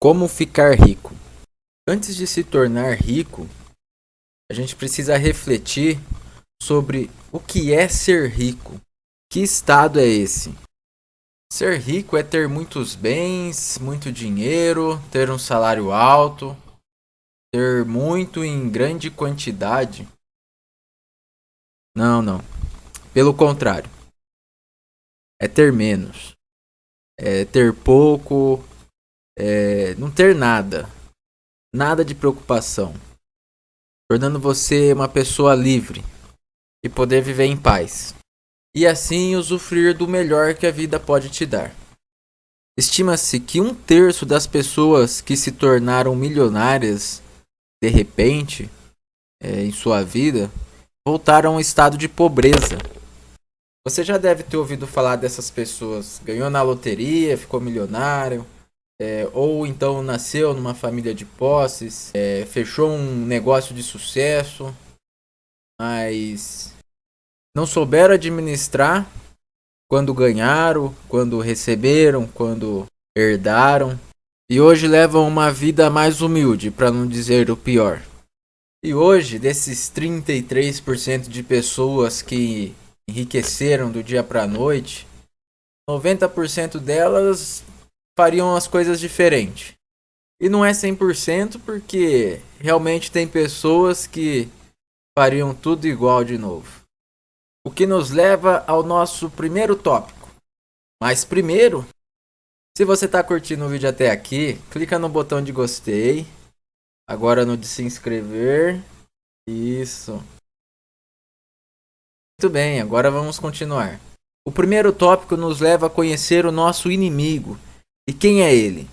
Como ficar rico? Antes de se tornar rico, a gente precisa refletir sobre o que é ser rico. Que estado é esse? Ser rico é ter muitos bens, muito dinheiro, ter um salário alto, ter muito em grande quantidade. Não, não. Pelo contrário. É ter menos. É ter pouco, é, não ter nada, nada de preocupação, tornando você uma pessoa livre e poder viver em paz, e assim usufruir do melhor que a vida pode te dar. Estima-se que um terço das pessoas que se tornaram milionárias de repente é, em sua vida voltaram a um estado de pobreza. Você já deve ter ouvido falar dessas pessoas. Ganhou na loteria, ficou milionário, é, ou então nasceu numa família de posses, é, fechou um negócio de sucesso, mas não souberam administrar quando ganharam, quando receberam, quando herdaram, e hoje levam uma vida mais humilde, para não dizer o pior. E hoje, desses 33% de pessoas que enriqueceram do dia para a noite, 90% delas fariam as coisas diferente. E não é 100% porque realmente tem pessoas que fariam tudo igual de novo. O que nos leva ao nosso primeiro tópico. Mas primeiro, se você está curtindo o vídeo até aqui, clica no botão de gostei. Agora no de se inscrever. Isso. Muito bem, agora vamos continuar. O primeiro tópico nos leva a conhecer o nosso inimigo e quem é ele?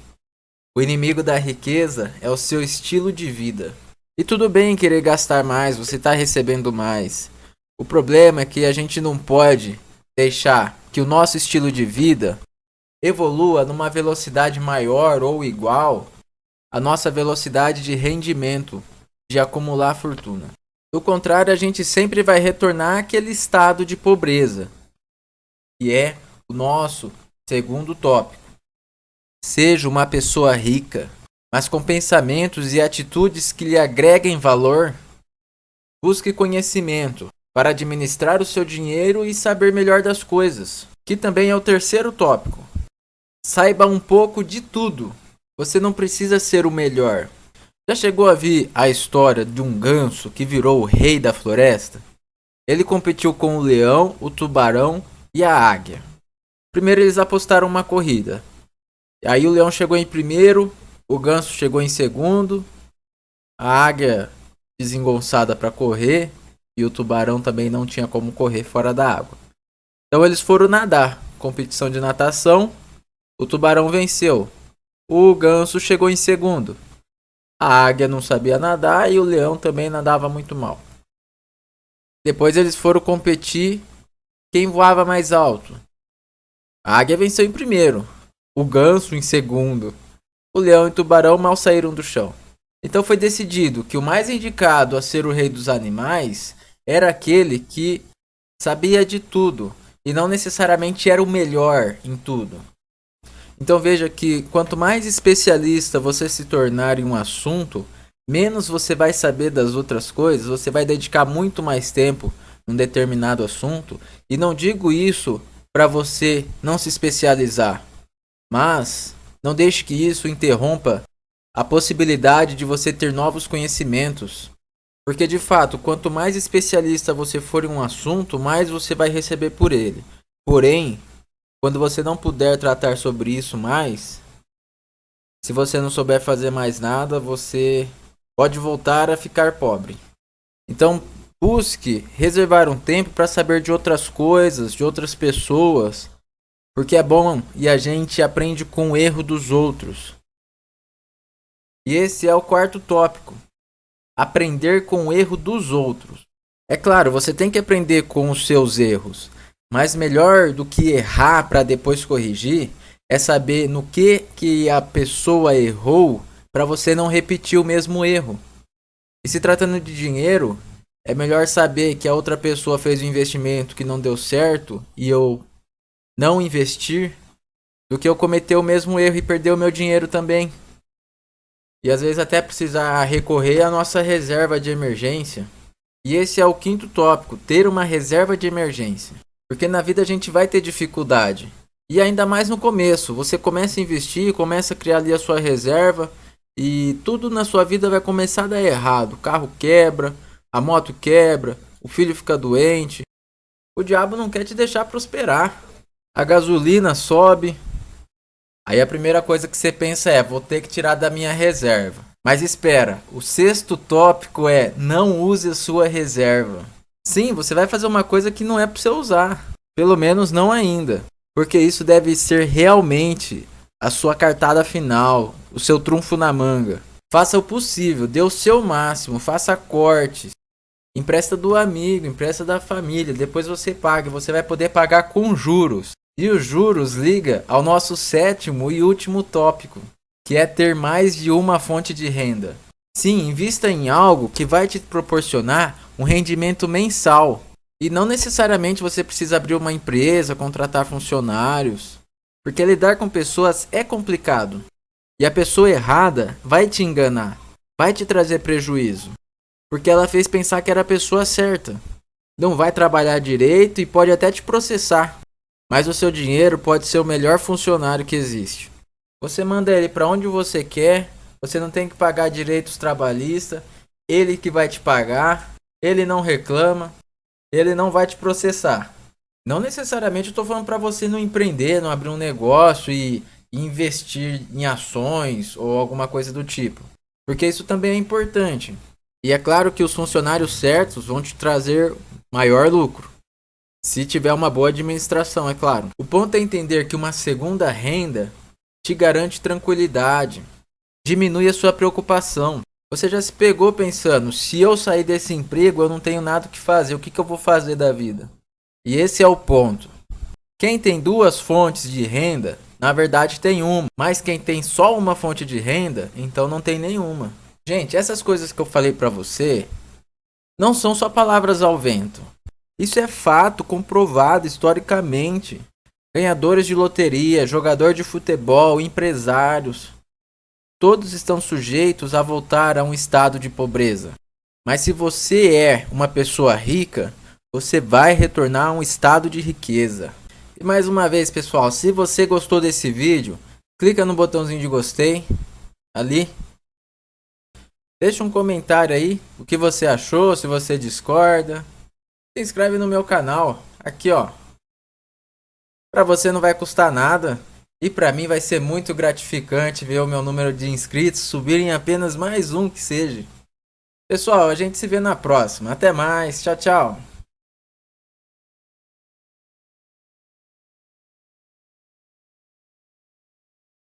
O inimigo da riqueza é o seu estilo de vida. E tudo bem querer gastar mais, você está recebendo mais. O problema é que a gente não pode deixar que o nosso estilo de vida evolua numa velocidade maior ou igual à nossa velocidade de rendimento, de acumular fortuna. Do contrário, a gente sempre vai retornar àquele estado de pobreza, que é o nosso segundo tópico. Seja uma pessoa rica, mas com pensamentos e atitudes que lhe agreguem valor. Busque conhecimento para administrar o seu dinheiro e saber melhor das coisas, que também é o terceiro tópico. Saiba um pouco de tudo. Você não precisa ser o melhor. Já chegou a ver a história de um ganso que virou o rei da floresta? Ele competiu com o leão, o tubarão e a águia. Primeiro eles apostaram uma corrida. Aí o leão chegou em primeiro, o ganso chegou em segundo, a águia desengonçada para correr e o tubarão também não tinha como correr fora da água. Então eles foram nadar, competição de natação. O tubarão venceu. O ganso chegou em segundo. A águia não sabia nadar e o leão também nadava muito mal. Depois eles foram competir quem voava mais alto. A águia venceu em primeiro o ganso em segundo. O leão e o tubarão mal saíram do chão. Então foi decidido que o mais indicado a ser o rei dos animais era aquele que sabia de tudo e não necessariamente era o melhor em tudo. Então veja que quanto mais especialista você se tornar em um assunto, menos você vai saber das outras coisas, você vai dedicar muito mais tempo num determinado assunto. E não digo isso para você não se especializar, mas não deixe que isso interrompa a possibilidade de você ter novos conhecimentos. Porque de fato, quanto mais especialista você for em um assunto, mais você vai receber por ele. Porém, quando você não puder tratar sobre isso mais, se você não souber fazer mais nada, você pode voltar a ficar pobre. Então, busque reservar um tempo para saber de outras coisas, de outras pessoas, porque é bom e a gente aprende com o erro dos outros. E esse é o quarto tópico. Aprender com o erro dos outros. É claro, você tem que aprender com os seus erros, mas melhor do que errar para depois corrigir é saber no que que a pessoa errou para você não repetir o mesmo erro. E se tratando de dinheiro, é melhor saber que a outra pessoa fez um investimento que não deu certo e eu não investir do que eu cometer o mesmo erro e perder o meu dinheiro também. e às vezes até precisar recorrer à nossa reserva de emergência. E esse é o quinto tópico, ter uma reserva de emergência. Porque na vida a gente vai ter dificuldade. E ainda mais no começo, você começa a investir, começa a criar ali a sua reserva e tudo na sua vida vai começar a dar errado. O carro quebra, a moto quebra, o filho fica doente. O diabo não quer te deixar prosperar. A gasolina sobe. Aí a primeira coisa que você pensa é: vou ter que tirar da minha reserva. Mas espera, o sexto tópico é: não use a sua reserva. Sim, você vai fazer uma coisa que não é para você usar. Pelo menos não ainda. Porque isso deve ser realmente a sua cartada final, o seu trunfo na manga. Faça o possível, dê o seu máximo, faça cortes. Empresta do amigo, empresta da família, depois você paga, você vai poder pagar com juros. E os juros liga ao nosso sétimo e último tópico, que é ter mais de uma fonte de renda. Sim, invista em algo que vai te proporcionar um rendimento mensal. E não necessariamente você precisa abrir uma empresa, contratar funcionários, porque lidar com pessoas é complicado. E a pessoa errada vai te enganar, vai te trazer prejuízo, porque ela fez pensar que era a pessoa certa. Não vai trabalhar direito e pode até te processar, mas o seu dinheiro pode ser o melhor funcionário que existe. Você manda ele para onde você quer, você não tem que pagar direitos trabalhistas, ele que vai te pagar, ele não reclama, ele não vai te processar. Não necessariamente eu estou falando para você não empreender, não abrir um negócio e investir em ações ou alguma coisa do tipo. Porque isso também é importante. E é claro que os funcionários certos vão te trazer maior lucro. Se tiver uma boa administração, é claro. O ponto é entender que uma segunda renda te garante tranquilidade, diminui a sua preocupação. Você já se pegou pensando, se eu sair desse emprego, eu não tenho nada que fazer, o que, que eu vou fazer da vida? E esse é o ponto. Quem tem duas fontes de renda, na verdade tem uma, mas quem tem só uma fonte de renda, então não tem nenhuma. Gente, essas coisas que eu falei para você não são só palavras ao vento. Isso é fato comprovado historicamente. Ganhadores de loteria, jogador de futebol, empresários, todos estão sujeitos a voltar a um estado de pobreza. Mas se você é uma pessoa rica, você vai retornar a um estado de riqueza. E mais uma vez, pessoal, se você gostou desse vídeo, clica no botãozinho de gostei ali. Deixa um comentário aí, o que você achou, se você discorda. Se inscreve no meu canal, aqui ó. Para você não vai custar nada. E para mim vai ser muito gratificante ver o meu número de inscritos subir em apenas mais um que seja. Pessoal, a gente se vê na próxima. Até mais. Tchau, tchau.